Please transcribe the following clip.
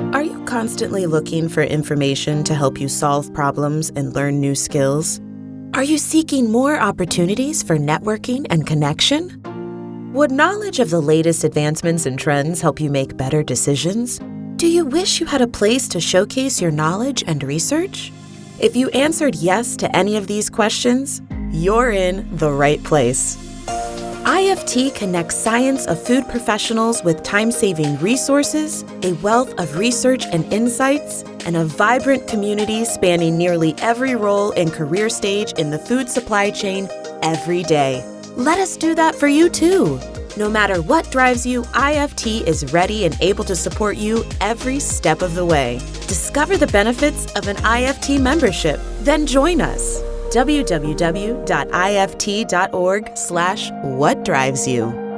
Are you constantly looking for information to help you solve problems and learn new skills? Are you seeking more opportunities for networking and connection? Would knowledge of the latest advancements and trends help you make better decisions? Do you wish you had a place to showcase your knowledge and research? If you answered yes to any of these questions, you're in the right place. IFT connects science of food professionals with time saving resources, a wealth of research and insights, and a vibrant community spanning nearly every role and career stage in the food supply chain every day. Let us do that for you too. No matter what drives you, IFT is ready and able to support you every step of the way. Discover the benefits of an IFT membership, then join us www.ift.org slash what drives you.